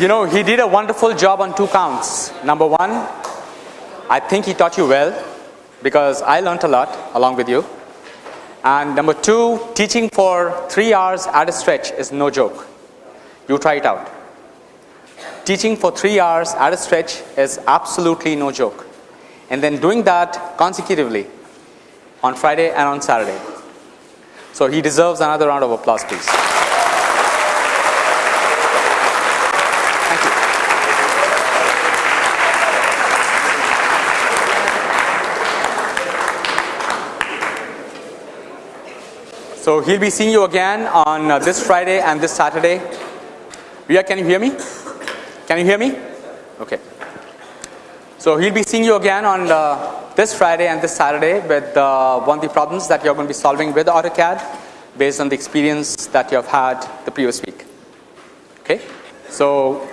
You know, he did a wonderful job on two counts. Number one, I think he taught you well because I learnt a lot along with you. And number two, teaching for three hours at a stretch is no joke. You try it out. Teaching for three hours at a stretch is absolutely no joke. And then doing that consecutively on Friday and on Saturday. So he deserves another round of applause, please. So he'll be seeing you again on uh, this Friday and this Saturday. Ria, can you hear me? Can you hear me? Okay. So he'll be seeing you again on uh, this Friday and this Saturday with uh, one of the problems that you're going to be solving with AutoCAD based on the experience that you have had the previous week. Okay. So,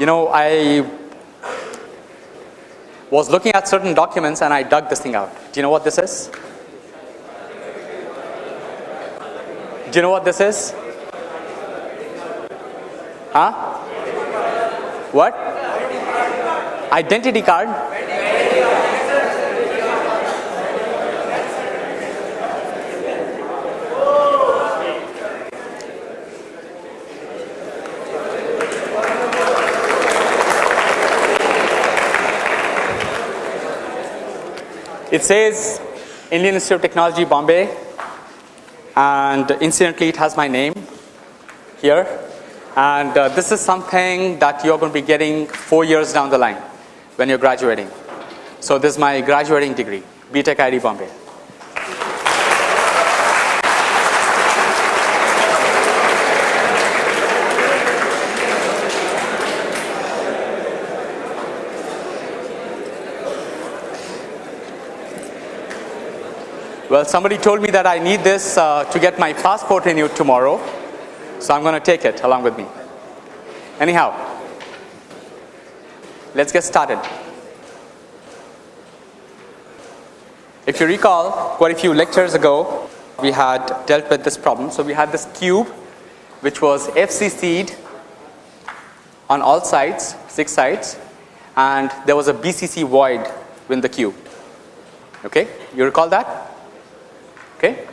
you know, I was looking at certain documents and I dug this thing out. Do you know what this is? Do you know what this is? Huh? What? Identity card? It says Indian Institute of Technology, Bombay, and incidentally, it has my name here. And uh, this is something that you're going to be getting four years down the line when you're graduating. So, this is my graduating degree, BTech IIT Bombay. Well, somebody told me that I need this uh, to get my passport renewed tomorrow, so I'm going to take it along with me. Anyhow, let's get started. If you recall, quite a few lectures ago, we had dealt with this problem. So we had this cube, which was FCC'd on all sides, six sides, and there was a BCC void within the cube. Okay, you recall that? Okay.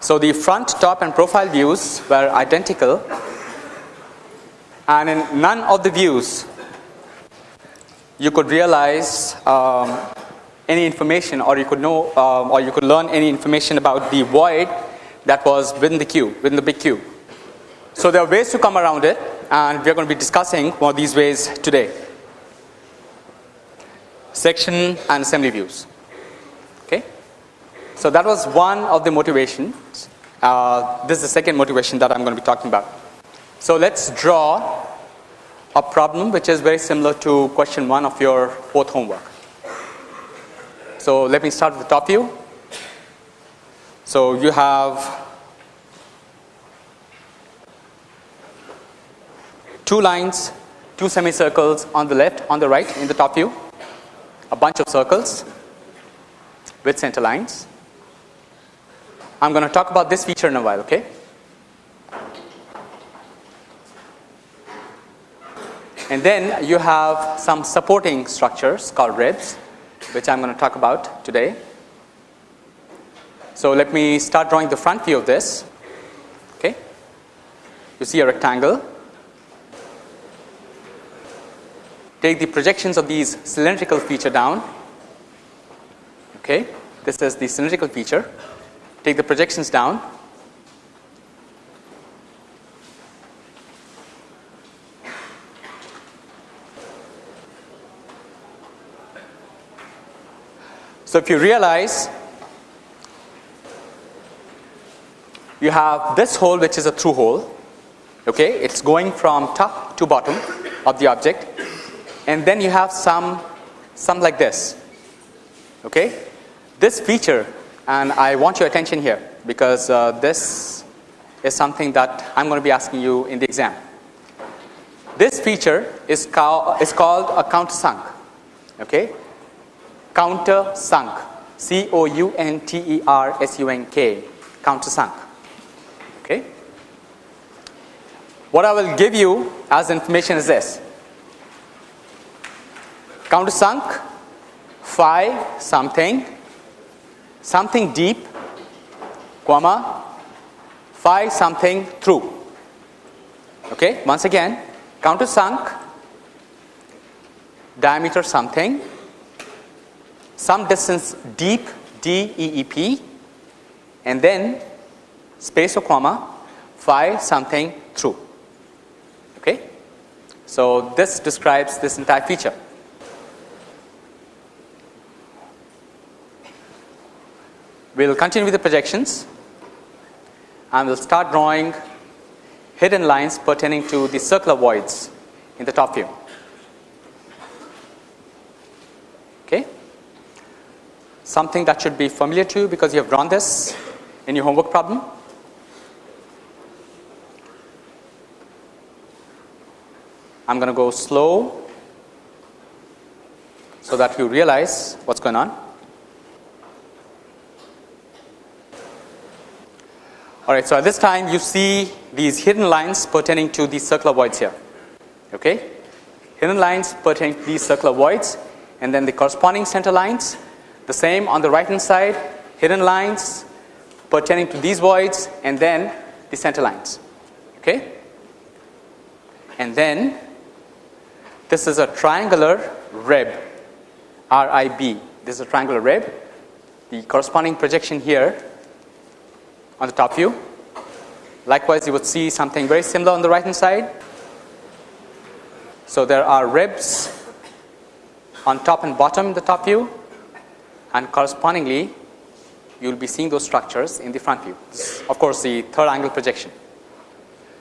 So the front, top and profile views were identical and in none of the views you could realize um, any information or you could know um, or you could learn any information about the void that was within the cube, within the big cube. So there are ways to come around it and we are going to be discussing one of these ways today. Section and assembly views. So that was one of the motivations. Uh, this is the second motivation that I'm going to be talking about. So let's draw a problem which is very similar to question one of your fourth homework. So let me start with the top view. So you have two lines, two semicircles on the left, on the right in the top view, a bunch of circles with center lines. I'm going to talk about this feature in a while, okay? And then you have some supporting structures called ribs, which I'm going to talk about today. So let me start drawing the front view of this. Okay? You see a rectangle. Take the projections of these cylindrical feature down. Okay? This is the cylindrical feature. Take the projections down. So if you realize you have this hole which is a through hole okay it's going from top to bottom of the object and then you have some some like this okay this feature and I want your attention here because uh, this is something that I'm going to be asking you in the exam. This feature is, called is called a countersunk okay? Countersunk. C O U N T E R S U N K. Countersunk okay? What I will give you as information is this. Countersunk phi something something deep comma phi something through okay once again countersunk diameter something some distance deep d e e p and then space or comma phi something through okay? So this describes this entire feature we will continue with the projections and we'll start drawing hidden lines pertaining to the circular voids in the top view. Okay? Something that should be familiar to you because you have drawn this in your homework problem. I'm going to go slow so that you realize what's going on Alright, so at this time you see these hidden lines pertaining to these circular voids here. Okay? Hidden lines pertaining to these circular voids and then the corresponding center lines. The same on the right hand side, hidden lines pertaining to these voids and then the center lines. Okay? And then this is a triangular rib, RIB. This is a triangular rib. The corresponding projection here on the top view. Likewise, you would see something very similar on the right hand side. So, there are ribs on top and bottom in the top view and correspondingly you will be seeing those structures in the front view. This of course, the third angle projection.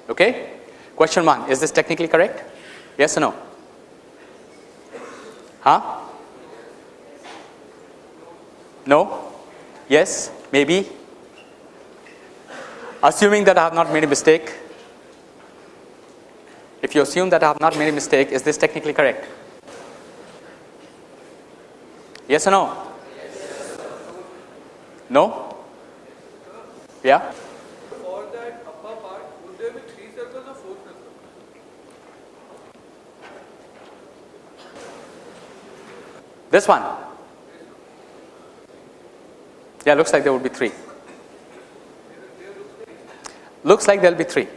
Okay? Question 1 Is this technically correct? Yes or no? Huh? No? Yes? Maybe? Assuming that I have not made a mistake, if you assume that I have not made a mistake, is this technically correct? Yes or no? No? Yeah? For that upper part, would there be three circles or four circles? This one? Yeah, looks like there would be three. Looks like there will be three.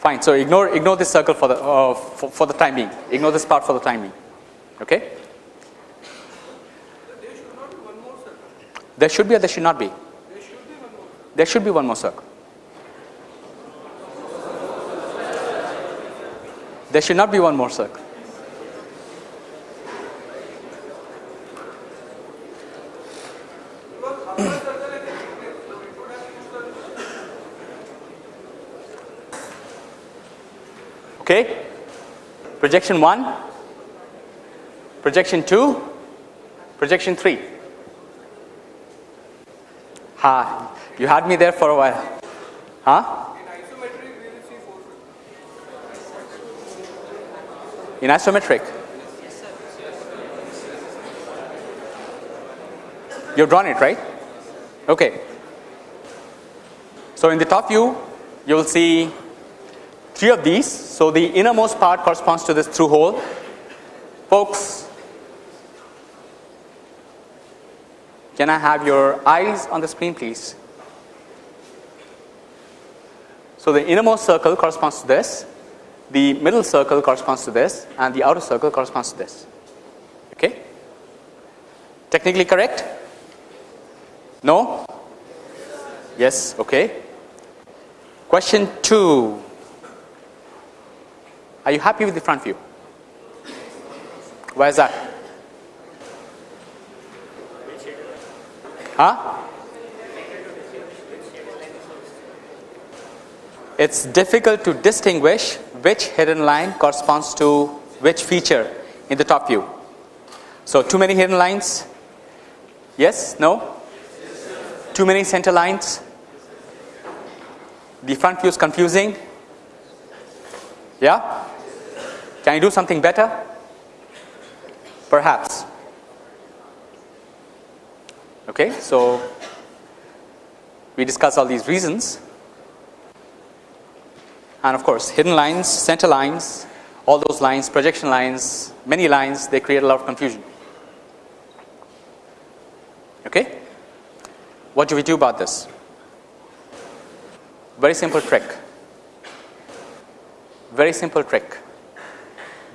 Fine. So ignore ignore this circle for the uh, for, for the time being. Ignore this part for the time being. Okay. There should not be one more circle. There should be or there should not be. There should be one more. There should be one more circle. There should not be one more circle. Because upper circle is existing, so it would have two circles. Okay. Projection 1, projection 2, projection 3. Ha, you had me there for a while. Huh? In isometric? You've drawn it, right? Okay. So in the top view, you will see three of these. So the innermost part corresponds to this through hole. Folks, can I have your eyes on the screen, please? So the innermost circle corresponds to this, the middle circle corresponds to this, and the outer circle corresponds to this. Okay? Technically correct? No? Yes, okay. Question 2. Are you happy with the front view? Why is that? Huh? It's difficult to distinguish which hidden line corresponds to which feature in the top view. So, too many hidden lines? Yes? No? Too many center lines? The front view is confusing? Yeah? Can you do something better? Perhaps. Okay, so we discuss all these reasons. and of course hidden lines, center lines, all those lines, projection lines, many lines, they create a lot of confusion. Okay? What do we do about this? Very simple trick. Very simple trick.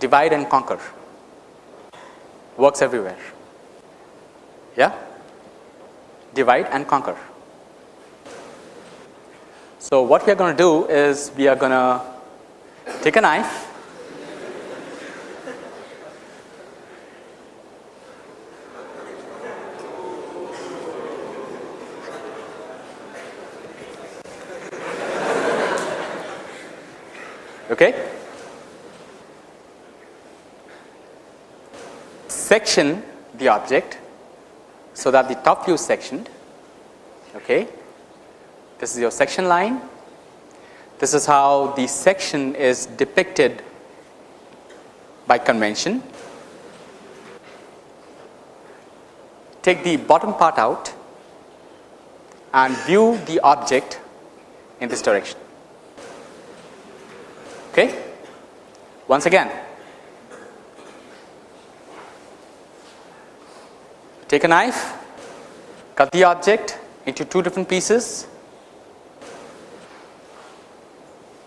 Divide and conquer. Works everywhere. Yeah? Divide and conquer. So, what we are going to do is we are going to take a knife okay section the object so that the top view is sectioned okay this is your section line. This is how the section is depicted by convention. Take the bottom part out and view the object in this direction. Okay. Once again, take a knife, cut the object into two different pieces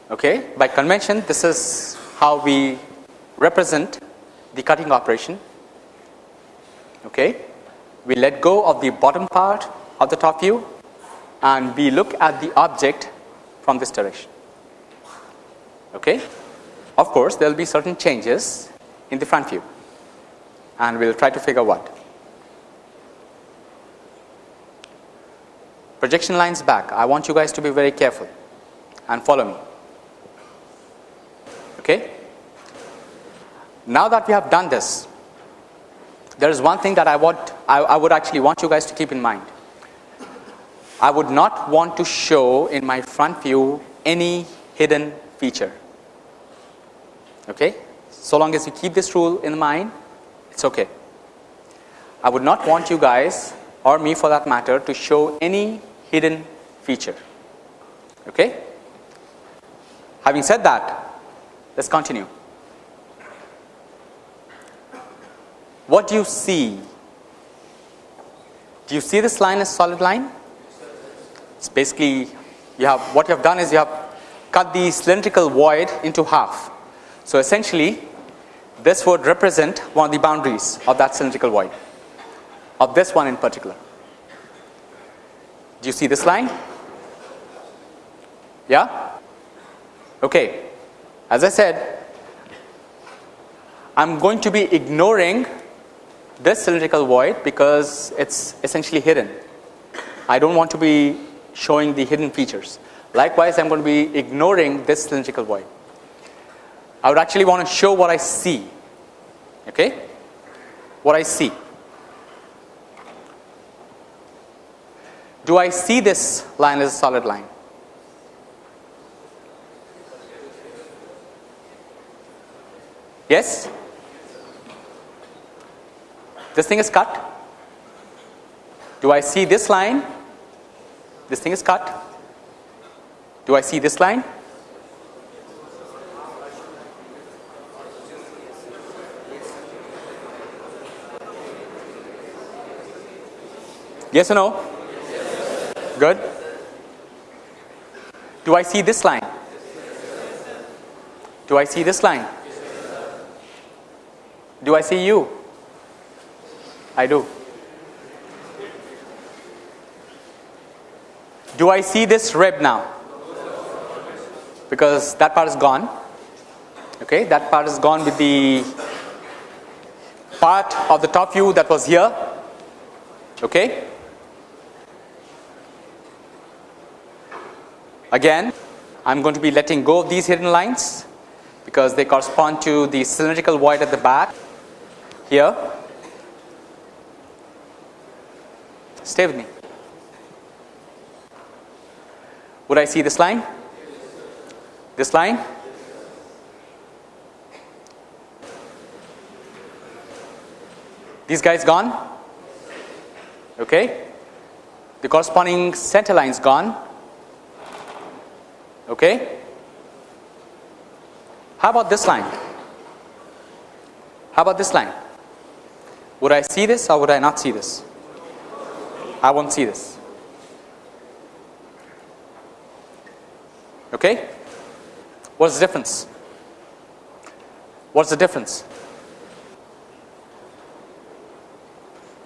Okay. By convention this is how we represent the cutting operation. Okay. We let go of the bottom part of the top view and we look at the object from this direction. Okay. Of course, there will be certain changes in the front view and we will try to figure what. Projection lines back, I want you guys to be very careful and follow me. Okay. Now that we have done this, there is one thing that I want I, I would actually want you guys to keep in mind. I would not want to show in my front view any hidden feature. Okay. So long as you keep this rule in mind, it's okay. I would not want you guys or me for that matter to show any hidden feature. Okay. Having said that, let us continue. What do you see? Do you see this line as solid line? It's basically you have what you have done is you have cut the cylindrical void into half. So, essentially this would represent one of the boundaries of that cylindrical void of this one in particular. Do you see this line? Yeah? Okay. As I said, I am going to be ignoring this cylindrical void because it is essentially hidden. I do not want to be showing the hidden features. Likewise, I am going to be ignoring this cylindrical void. I would actually want to show what I see, okay? What I see. Do I see this line as a solid line? Yes? This thing is cut. Do I see this line? This thing is cut. Do I see this line? Yes or no? Good. Do I see this line? Do I see this line? Do I see you? I do. Do I see this rib now? Because that part is gone. Okay, that part is gone with the part of the top view that was here. Okay. Again, I'm going to be letting go of these hidden lines because they correspond to the cylindrical void at the back here. Stay with me. Would I see this line? This line? These guys gone? Okay. The corresponding center lines gone. Okay. How about this line? How about this line? Would I see this or would I not see this? I won't see this. Okay? What's the difference? What's the difference?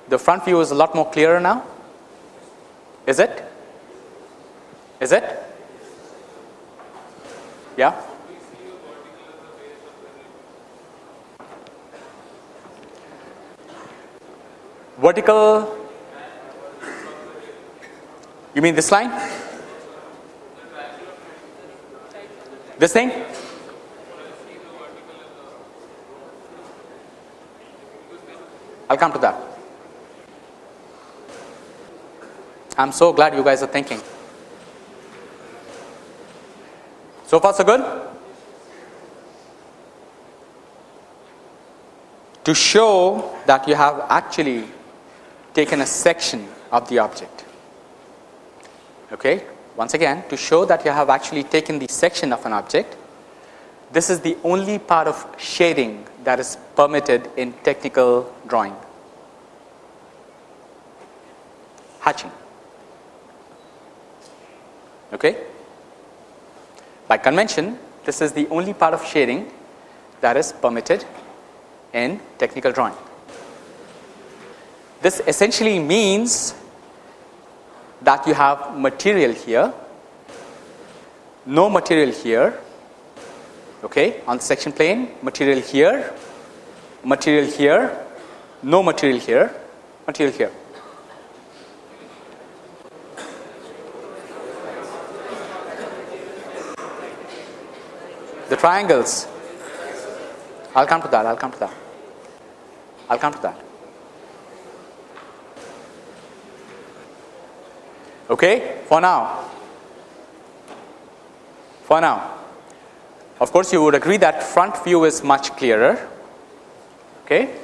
The front view is a lot more clearer now. Is it? Is it? Yeah? Vertical. You mean this line? This thing? I'll come to that. I'm so glad you guys are thinking. So far, so good? To show that you have actually taken a section of the object. Okay? Once again, to show that you have actually taken the section of an object, this is the only part of shading that is permitted in technical drawing. Hatching. Okay? By convention, this is the only part of shading that is permitted in technical drawing. This essentially means that you have material here, no material here, okay, on the section plane, material here, material here, no material here, material here. The triangles, I'll come to that, I'll come to that, I'll come to that. Okay, for now, for now, of course, you would agree that front view is much clearer. Okay.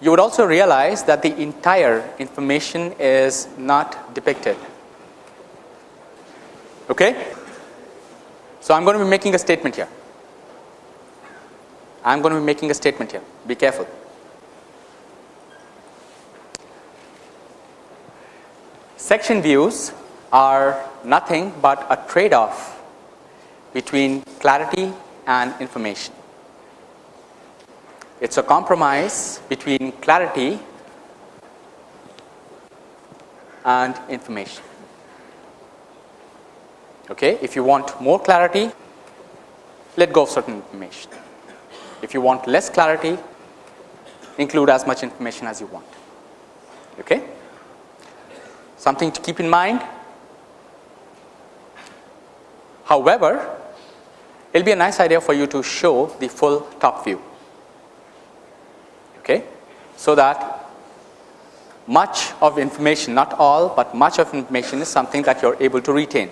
You would also realize that the entire information is not depicted. Okay. So, I am going to be making a statement here. I am going to be making a statement here. Be careful. Section views are nothing but a trade off between clarity and information. It is a compromise between clarity and information. Okay. If you want more clarity, let go of certain information. If you want less clarity, include as much information as you want. Okay. Something to keep in mind. However, it will be a nice idea for you to show the full top view. Okay. So that much of information, not all, but much of information is something that you are able to retain.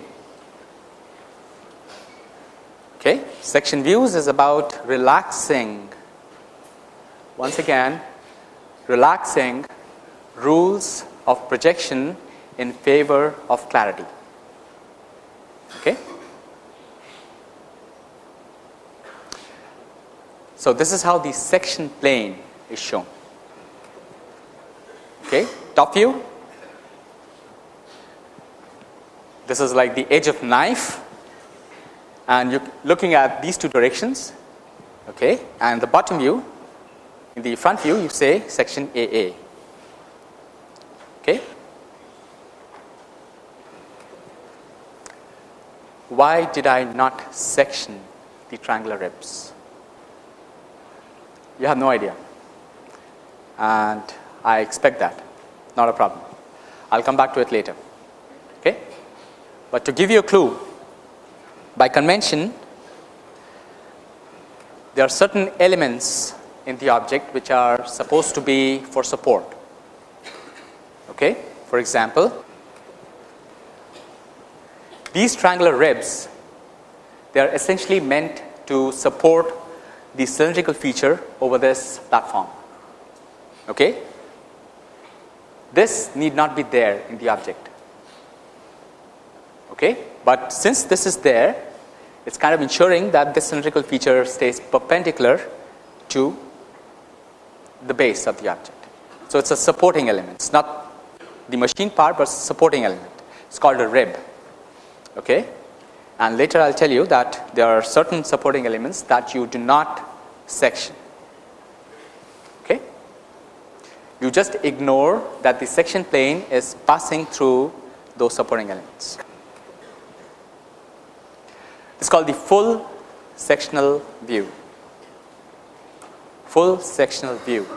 Okay. Section views is about relaxing once again relaxing rules of projection in favor of clarity. Okay. So, this is how the section plane is shown. Okay. Top view, this is like the edge of knife and you are looking at these two directions okay, and the bottom view in the front view you say section AA. Okay. Why did I not section the triangular ribs? You have no idea and I expect that not a problem. I will come back to it later. Okay. But to give you a clue by convention there are certain elements in the object which are supposed to be for support. Okay. For example, these triangular ribs they are essentially meant to support the cylindrical feature over this platform. Okay. This need not be there in the object. Okay. But since this is there It's kind of ensuring that this cylindrical feature stays perpendicular to the base of the object. So, it's a supporting element. It's not the machine part, but supporting element. It's called a rib. Okay? And later I'll tell you that there are certain supporting elements that you do not section. Okay? You just ignore that the section plane is passing through those supporting elements. It's called the full sectional view. Full sectional view.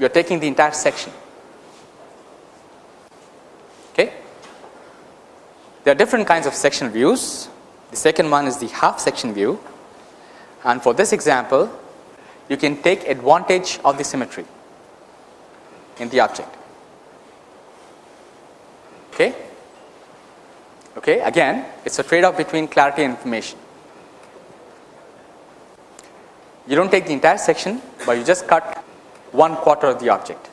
You are taking the entire section. Okay? There are different kinds of sectional views. The second one is the half section view. And for this example, you can take advantage of the symmetry in the object. Okay? Okay, again, it's a trade off between clarity and information. You don't take the entire section, but you just cut one quarter of the object.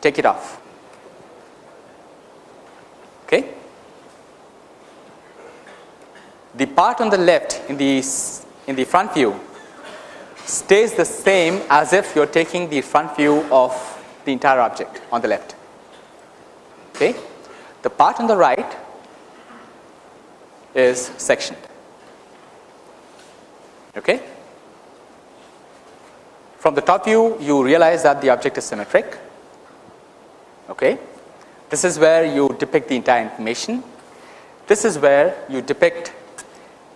Take it off. Okay? The part on the left in the in the front view stays the same as if you are taking the front view of the entire object on the left. Okay? The part on the right is sectioned. Okay? From the top view, you realize that the object is symmetric. Okay? This is where you depict the entire information. This is where you depict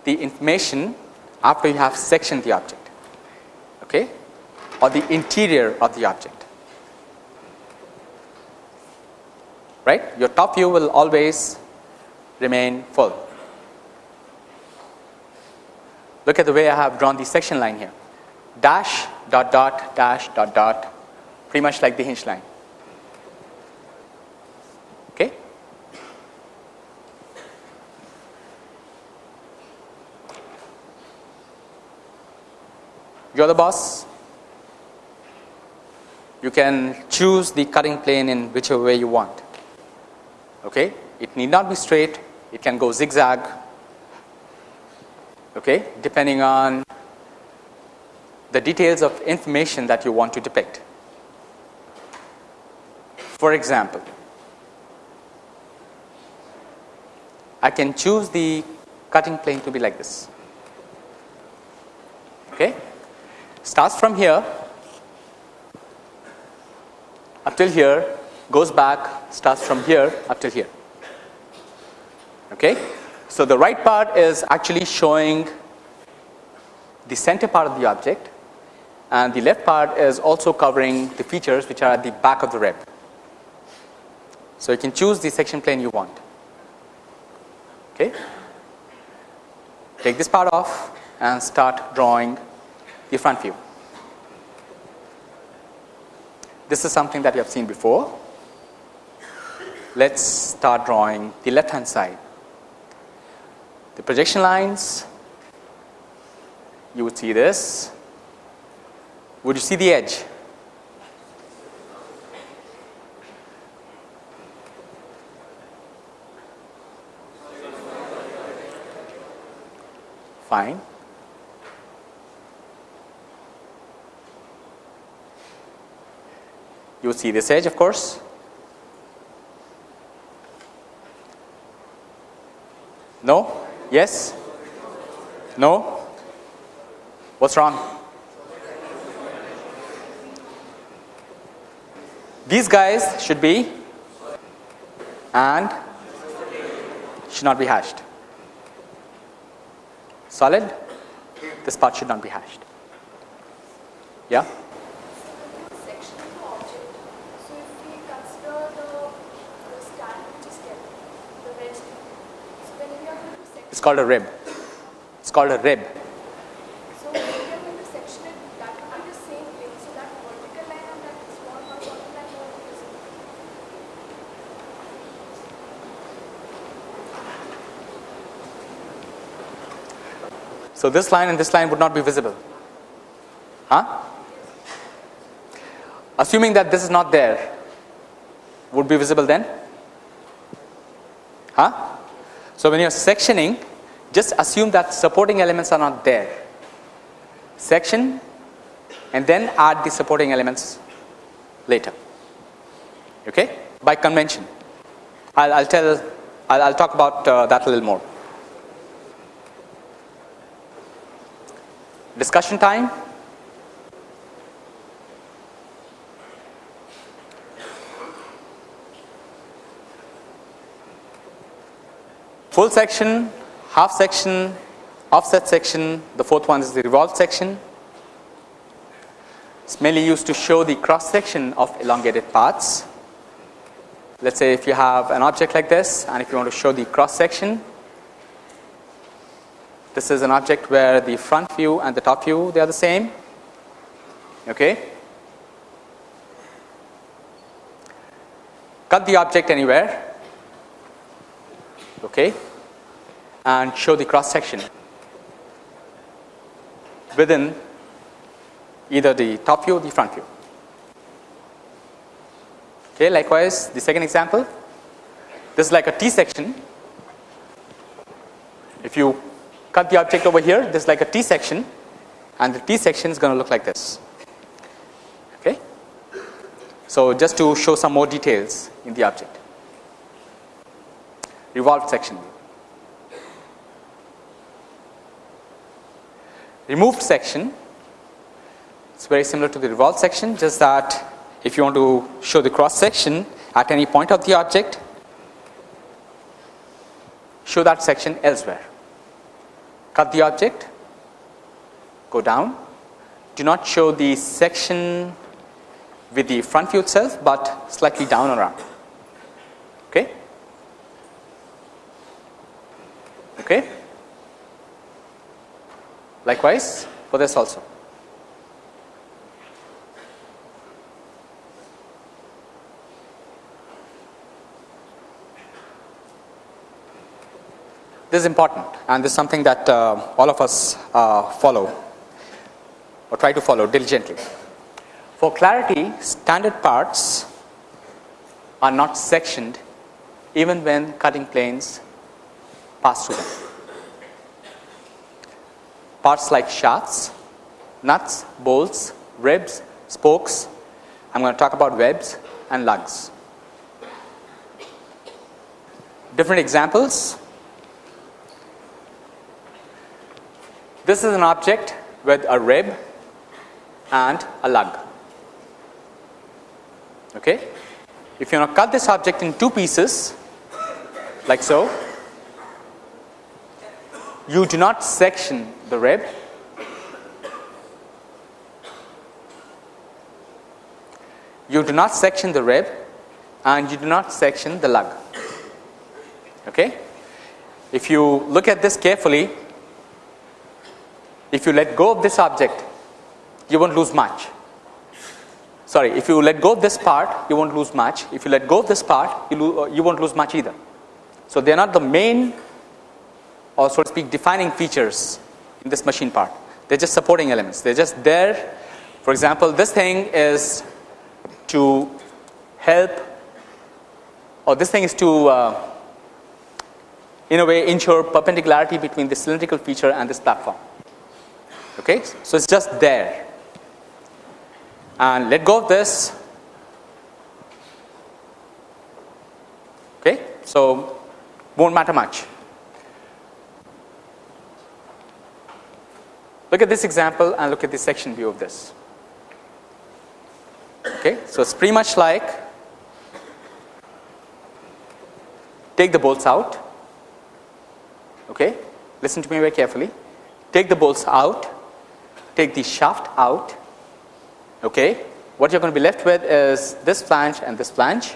the information after you have sectioned the object okay, or the interior of the object. Right? Your top view will always remain full. Look at the way I have drawn the section line here dash dot dot dash dot dot pretty much like the hinge line. Okay? You are the boss. You can choose the cutting plane in whichever way you want. Okay? It need not be straight, it can go zigzag, okay, depending on the details of information that you want to depict. For example, I can choose the cutting plane to be like this. Okay? Starts from here up till here, goes back, starts from here up till here. Okay? So, the right part is actually showing the center part of the object and the left part is also covering the features which are at the back of the rib. So, you can choose the section plane you want. Okay? Take this part off and start drawing the front view. This is something that you have seen before. Let us start drawing the left hand side. The projection lines, you would see this. Would you see the edge? Fine. You see this edge of course. No? Yes? No? What's wrong? These guys should be and should not be hashed. Solid? This part should not be hashed. Yeah? section of the object. So if we consider the, the stand which is kept, the wedge thing. So when we are going to section, It's called a rib. It's called a rib. so when we are going to section it, that will be the same plane. So line and that small horizontal line will be visible. So this line and this line would not be visible. Huh? Assuming that this is not there, would be visible then? Huh? So, when you are sectioning just assume that supporting elements are not there. Section and then add the supporting elements later okay, by convention. I will tell I will talk about uh, that a little more. Discussion time. Full section, half section, offset section, the fourth one is the revolved section. It is mainly used to show the cross section of elongated parts. Let us say if you have an object like this and if you want to show the cross section, this is an object where the front view and the top view they are the same. Okay. Cut the object anywhere okay, and show the cross section within either the top view or the front view. Okay, likewise, the second example, this is like a T section. If you cut the object over here, this is like a T section, and the T section is going to look like this. Okay. So, just to show some more details in the object revolved section. Removed section it's very similar to the revolved section just that if you want to show the cross section at any point of the object show that section elsewhere. Cut the object, go down, do not show the section with the front view itself, but slightly down around. Okay. Okay. Likewise for this also. This is important and this is something that uh, all of us uh, follow or try to follow diligently. For clarity, standard parts are not sectioned even when cutting planes pass through them. Parts like shafts, nuts, bolts, ribs, spokes, I am going to talk about webs and lugs. Different examples. This is an object with a rib and a lug. Okay. If you want to cut this object in two pieces like so, you do not section the rib you do not section the rib and you do not section the lug. Okay? If you look at this carefully if you let go of this object you won't lose much. Sorry if you let go of this part you won't lose much. If you let go of this part you, uh, you won't lose much either. So they are not the main or so to speak defining features in this machine part. They are just supporting elements. They are just there. For example, this thing is to help or this thing is to uh, in a way ensure perpendicularity between the cylindrical feature and this platform. Okay. So, it is just there and let go of this. Okay. So, won't matter much. Look at this example and look at the section view of this. Okay, so it's pretty much like take the bolts out. Okay, listen to me very carefully. Take the bolts out, take the shaft out. Okay, what you're going to be left with is this flange and this flange.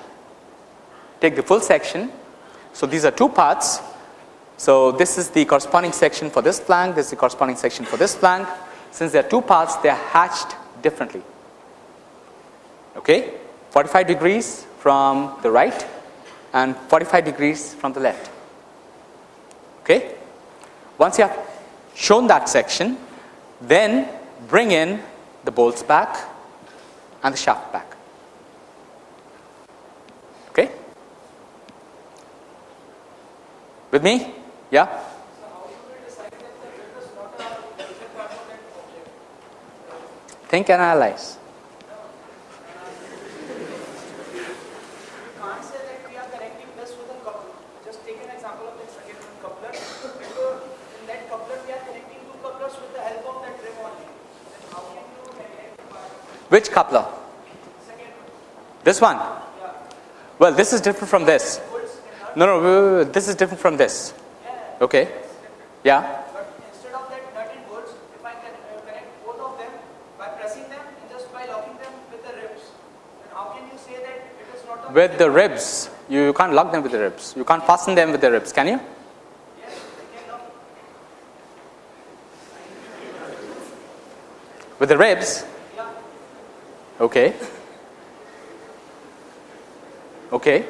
Take the full section. So these are two parts so, this is the corresponding section for this flank, this is the corresponding section for this flank. Since there are two parts, they are hatched differently. Okay, 45 degrees from the right and 45 degrees from the left. Okay. Once you have shown that section, then bring in the bolts back and the shaft back. Okay? With me? Yeah? Think and analyze. Which coupler? This one? Well, this is different from this. No, no, this is different from this. Okay. Yeah. But instead of that nut and bolts, if I can uh, connect both of them by pressing them and just by locking them with the ribs, then how can you say that it is not With the ribs, you can't lock them with the ribs. You can't fasten them with the ribs, can you? Yes, I can lock. With the ribs? Yeah. Okay. Okay.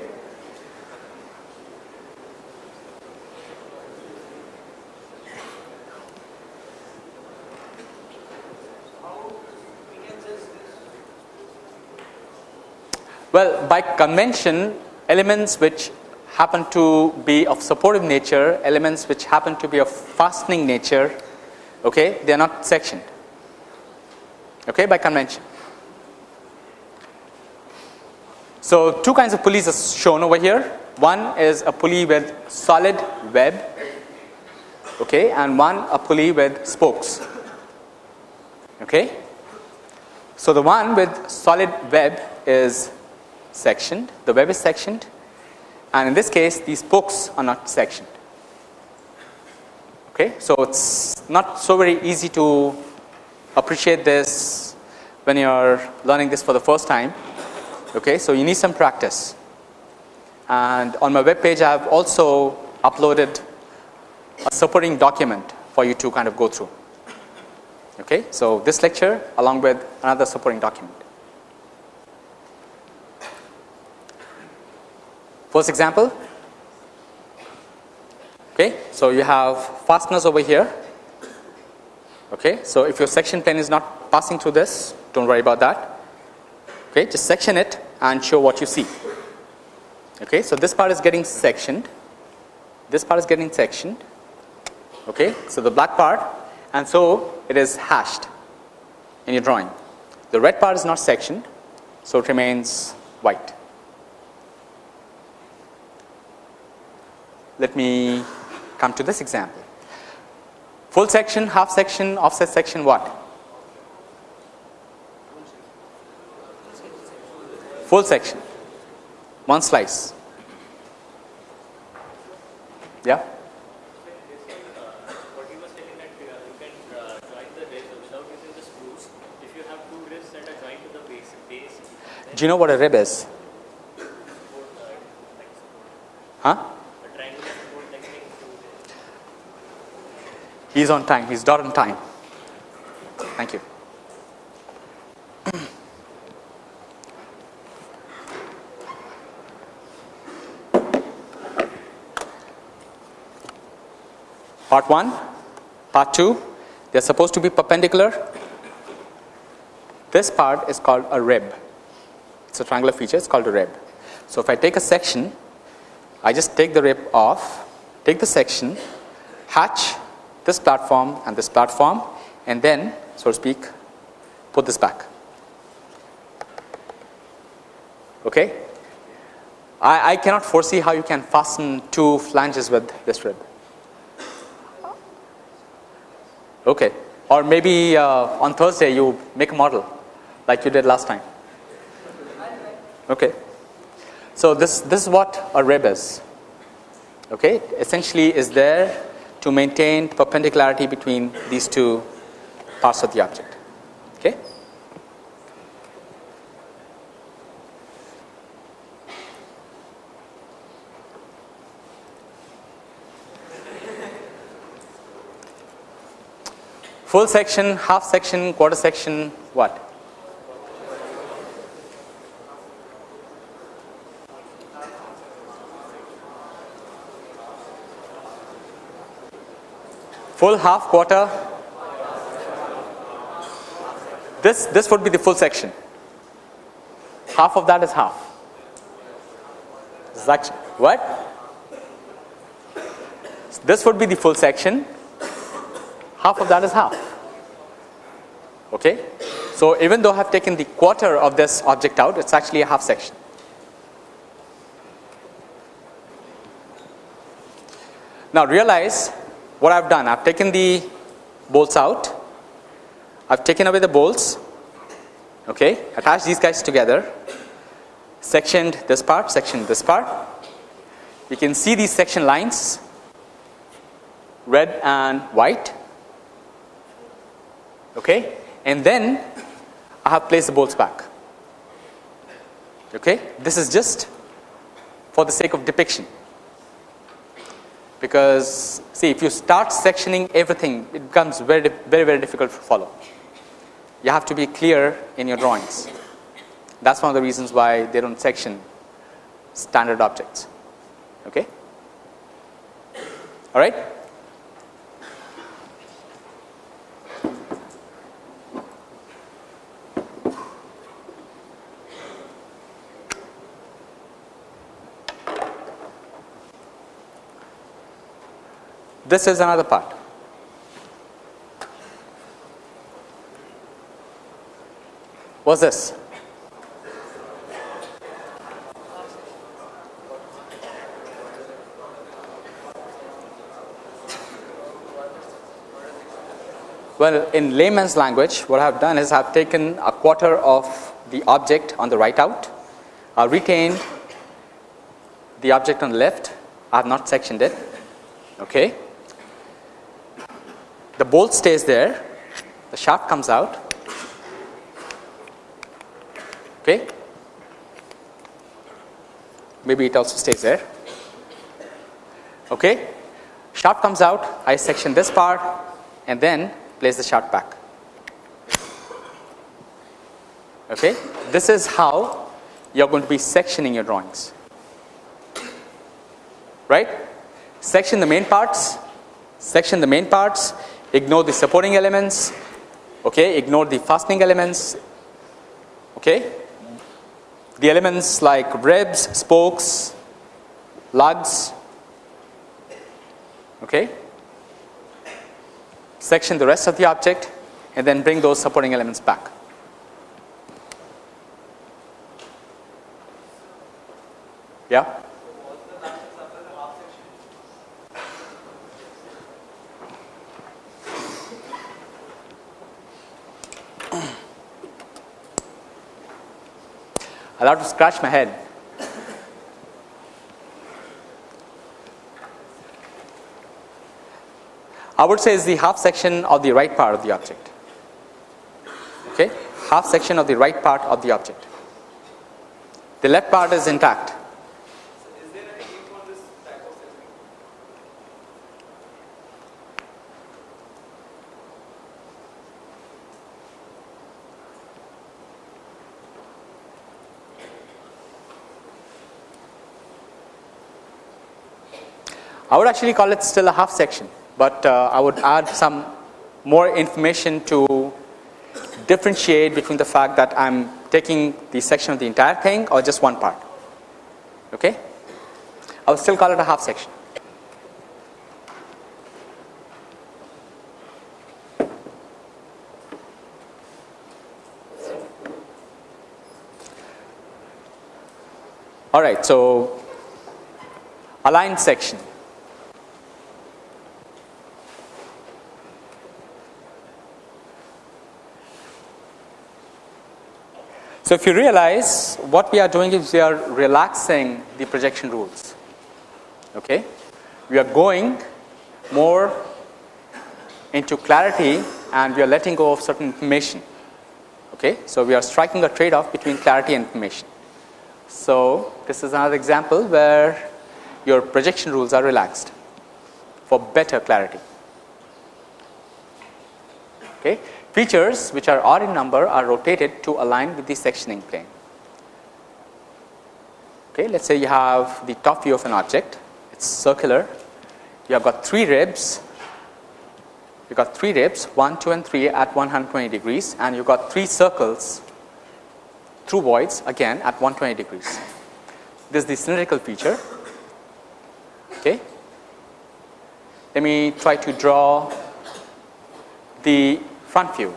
We can just this. Well, by convention, elements which happen to be of supportive nature, elements which happen to be of fastening nature, okay, they are not sectioned. Okay, by convention. So, two kinds of pulleys are shown over here. One is a pulley with solid web, okay, and one a pulley with spokes. Okay. So, the one with solid web is sectioned, the web is sectioned, and in this case, these spokes are not sectioned. Okay. So, it's not so very easy to appreciate this when you are learning this for the first time. Okay. So, you need some practice. And on my web page, I have also uploaded a supporting document for you to kind of go through. Okay, so this lecture along with another supporting document. First example. Okay, so you have fasteners over here. Okay, so if your section plane is not passing through this, don't worry about that. Okay, just section it and show what you see. Okay, so this part is getting sectioned. This part is getting sectioned. Okay, so the black part and so it is hashed in your drawing. The red part is not sectioned, so it remains white. Let me come to this example. Full section, half section, offset section, what? Full section, one slice. Yeah? Do you know what a rib is? uh. Huh? A triangular support like saying two ribs. He's on time. He's dot on time. Thank you. Part 1, part 2, they are supposed to be perpendicular. This part is called a rib. It's a triangular feature, it's called a rib. So if I take a section, I just take the rib off, take the section, hatch this platform and this platform, and then, so to speak, put this back. Okay? I, I cannot foresee how you can fasten two flanges with this rib. Okay. Or maybe uh, on Thursday you make a model like you did last time. Okay. So this, this is what a rib is. Okay. Essentially is there to maintain perpendicularity between these two parts of the object. Okay. Full section, half section, quarter section, what? Full, half, quarter. This, this would be the full section. Half of that is half. Section. What? This would be the full section, half of that is half. Okay? So, even though I have taken the quarter of this object out, it is actually a half section. Now, realize what I have done. I have taken the bolts out, I have taken away the bolts, okay, attached these guys together, sectioned this part, sectioned this part. You can see these section lines, red and white, okay, and then I have placed the bolts back. Okay, this is just for the sake of depiction because see if you start sectioning everything it becomes very very very difficult to follow. You have to be clear in your drawings. That's one of the reasons why they don't section standard objects. Okay? All right This is another part. What's this? Well, in layman's language, what I have done is I have taken a quarter of the object on the right out, I retained the object on the left, I have not sectioned it. Okay the bolt stays there, the shaft comes out. Okay. Maybe it also stays there. Okay. Shaft comes out, I section this part and then place the shaft back. Okay. This is how you are going to be sectioning your drawings. Right. Section the main parts, section the main parts ignore the supporting elements, okay, ignore the fastening elements, okay. The elements like ribs, spokes, lugs, okay. Section the rest of the object and then bring those supporting elements back. Yeah. I'll have to scratch my head. I would say is the half section of the right part of the object. Okay, half section of the right part of the object. The left part is intact. I would actually call it still a half section, but uh, I would add some more information to differentiate between the fact that I am taking the section of the entire thing or just one part. Okay? I would still call it a half section. All right, so aligned section. So, if you realize what we are doing is we are relaxing the projection rules. Okay? We are going more into clarity and we are letting go of certain information. Okay? So, we are striking a trade off between clarity and information. So, this is another example where your projection rules are relaxed for better clarity. Okay? Features which are odd in number are rotated to align with the sectioning plane. Okay, let us say you have the top view of an object, it is circular, you have got 3 ribs, you got 3 ribs 1, 2 and 3 at 120 degrees and you got 3 circles through voids again at 120 degrees. This is the cylindrical feature. Okay. let me try to draw the front view.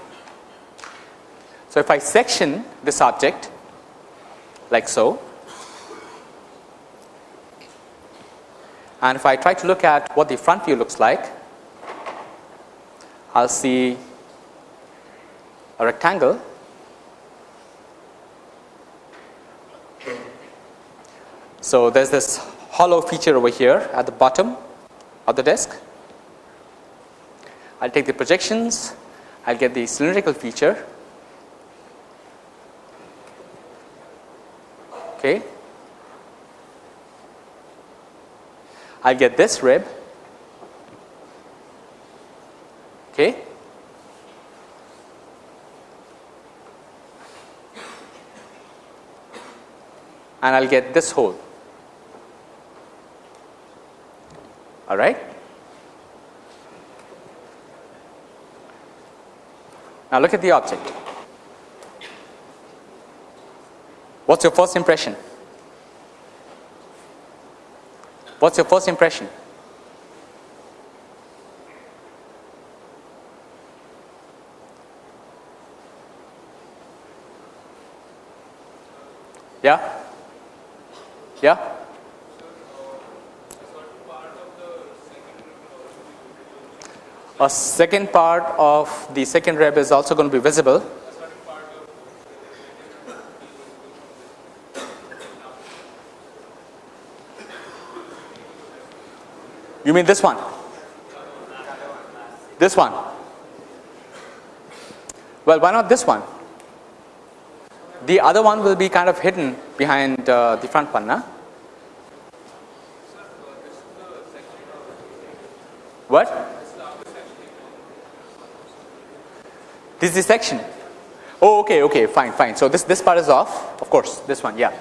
So, if I section this object like so and if I try to look at what the front view looks like, I will see a rectangle So, there is this hollow feature over here at the bottom of the disk. I will take the projections, I will get the cylindrical feature. Okay. I get this rib. Okay. And I will get this hole. all right. Now look at the object. What's your first impression? What's your first impression? Yeah? Yeah? A second part of the second rib is also going to be visible. You mean this one? This one? Well, why not this one? The other one will be kind of hidden behind uh, the front one, huh? What? This is the section. Oh, okay, okay, fine, fine. So this this part is off. Of course, this one, yeah.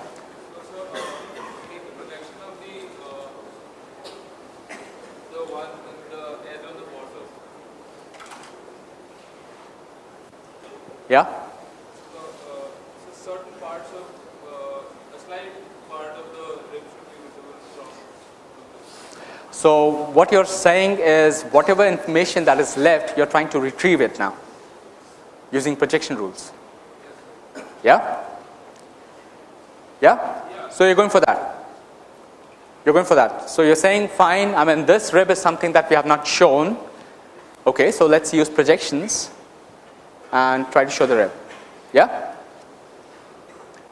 Yeah. So, uh, so certain parts of uh, a slight part of the rib should be visible from. So what you're saying is whatever information that is left, you're trying to retrieve it now using projection rules. Yeah? Yeah? So you're going for that. You're going for that. So you're saying fine, I mean this rib is something that we have not shown. Okay, so let's use projections and try to show the rib. Yeah?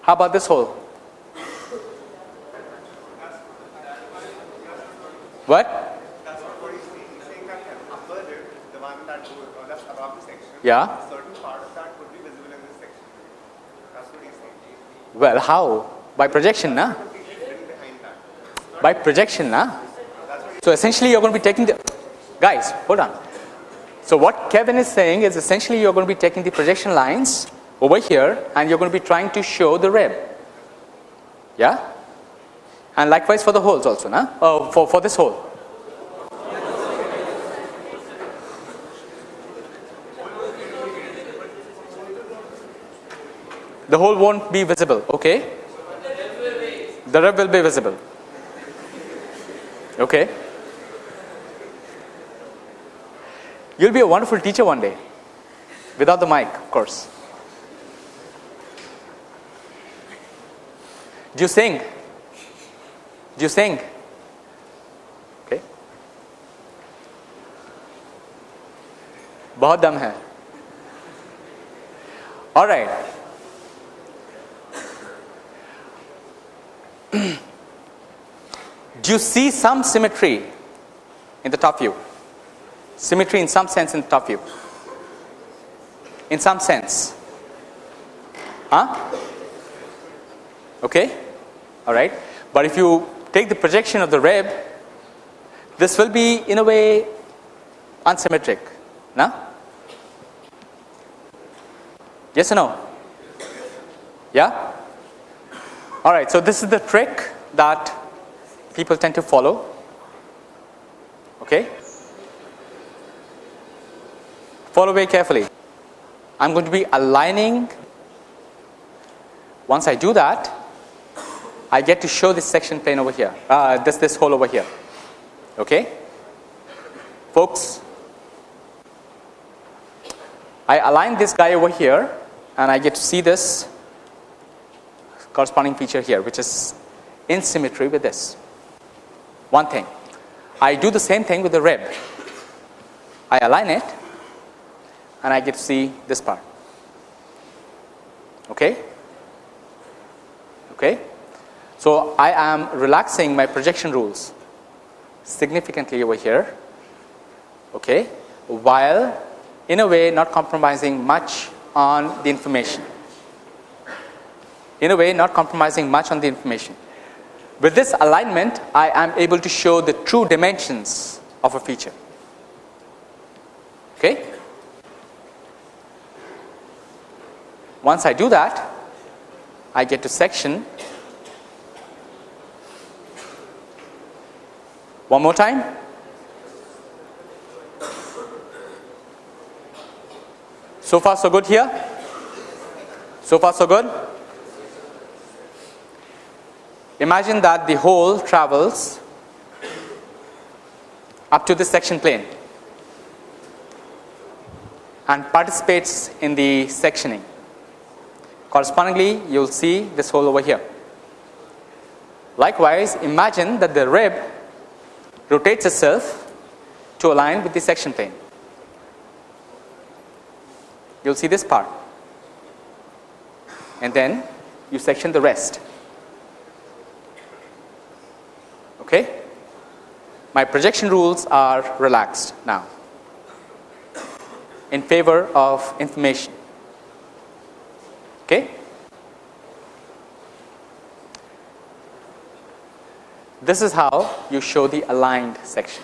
How about this hole? What? Yeah. Well, how? By projection, na? By projection, na? So essentially, you're going to be taking the guys. Hold on. So what Kevin is saying is essentially you're going to be taking the projection lines over here, and you're going to be trying to show the rib. Yeah. And likewise for the holes also, na? Oh, for for this hole. the hole won't be visible okay? The rub will be visible. Okay? You'll be a wonderful teacher one day without the mic of course. Do you sing? Do you sing? Okay. bahut dam hai all right. Do you see some symmetry in the top view? Symmetry in some sense in the top view. In some sense. Huh? Okay? Alright. But if you take the projection of the rib, this will be in a way unsymmetric. No? Yes or no? Yeah? Alright, so this is the trick that people tend to follow. Okay? Follow very carefully. I'm going to be aligning. Once I do that, I get to show this section plane over here, uh, this, this hole over here. Okay? folks, I align this guy over here and I get to see this corresponding feature here, which is in symmetry with this. One thing. I do the same thing with the rib. I align it and I get to see this part. Okay? Okay? So I am relaxing my projection rules significantly over here. Okay? While in a way not compromising much on the information. In a way not compromising much on the information. With this alignment, I am able to show the true dimensions of a feature. Okay? Once I do that, I get to section. One more time. So far, so good here? So far, so good? Imagine that the hole travels up to the section plane and participates in the sectioning. Correspondingly, you will see this hole over here. Likewise, imagine that the rib rotates itself to align with the section plane. You will see this part and then you section the rest. Okay? My projection rules are relaxed now in favor of information. Okay? This is how you show the aligned section.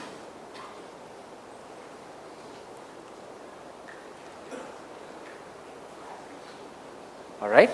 All right?